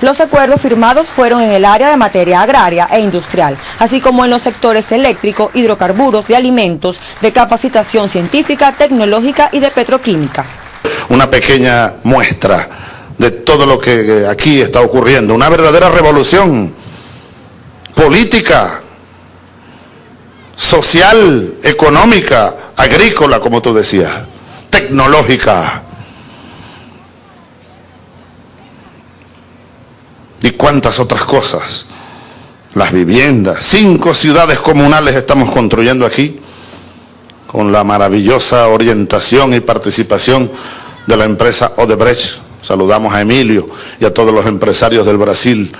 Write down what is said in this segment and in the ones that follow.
Los acuerdos firmados fueron en el área de materia agraria e industrial, así como en los sectores eléctrico, hidrocarburos, de alimentos, de capacitación científica, tecnológica y de petroquímica. Una pequeña muestra de todo lo que aquí está ocurriendo, una verdadera revolución política, social, económica, agrícola, como tú decías, tecnológica. Y cuántas otras cosas. Las viviendas, cinco ciudades comunales estamos construyendo aquí, con la maravillosa orientación y participación de la empresa Odebrecht. Saludamos a Emilio y a todos los empresarios del Brasil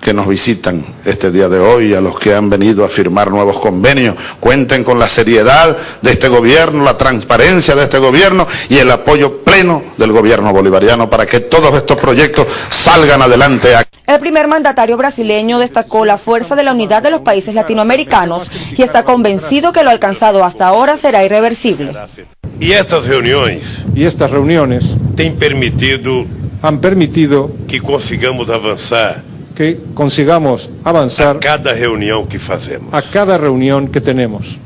que nos visitan este día de hoy, a los que han venido a firmar nuevos convenios. Cuenten con la seriedad de este gobierno, la transparencia de este gobierno y el apoyo pleno del gobierno bolivariano para que todos estos proyectos salgan adelante. El primer mandatario brasileño destacó la fuerza de la unidad de los países latinoamericanos y está convencido que lo alcanzado hasta ahora será irreversible. Y estas reuniones, y estas reuniones permitido, han permitido que consigamos avanzar que consigamos avanzar a cada reunião que fazemos. A cada reunião que temos.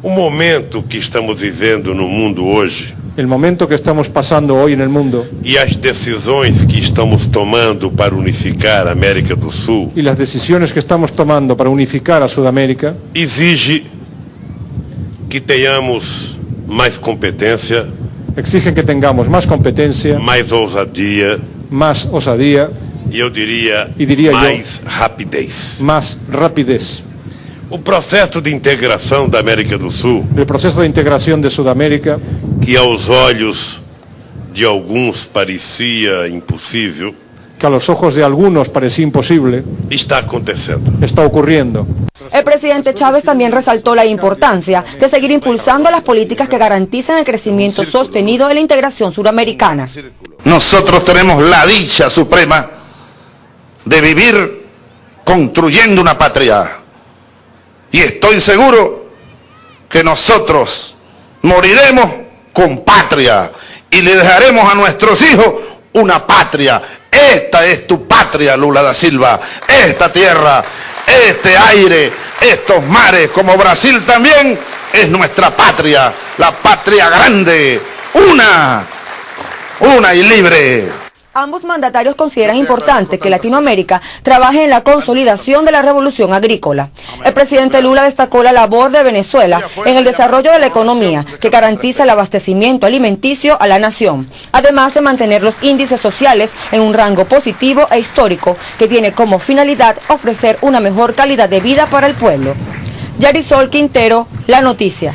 O momento que estamos vivendo no mundo hoje. O momento que estamos passando hoje no mundo. E as decisões que estamos tomando para unificar a América do Sul. E as decisões que estamos tomando para unificar a Sudamérica. Exige que tenhamos mais competência. Exigem que tenhamos mais competência. Mais ousadia. Mais ousadia e eu diria, e diria mais eu, rapidez. Mais rapidez. O processo de integração da América do Sul. O processo de integração de Sudamérica. Que aos olhos de alguns parecia impossível. Que aos olhos de alguns parecia impossível. Está acontecendo. Está ocorrendo. El presidente Chávez también resaltó la importancia de seguir impulsando las políticas que garantizan el crecimiento sostenido de la integración suramericana. Nosotros tenemos la dicha suprema de vivir construyendo una patria. Y estoy seguro que nosotros moriremos con patria y le dejaremos a nuestros hijos una patria. Esta es tu patria, Lula da Silva. Esta tierra, este aire, estos mares, como Brasil también, es nuestra patria. La patria grande, una, una y libre. Ambos mandatarios consideran importante que Latinoamérica trabaje en la consolidación de la revolución agrícola. El presidente Lula destacó la labor de Venezuela en el desarrollo de la economía que garantiza el abastecimiento alimenticio a la nación, además de mantener los índices sociales en un rango positivo e histórico que tiene como finalidad ofrecer una mejor calidad de vida para el pueblo. Yarisol Quintero, La Noticia.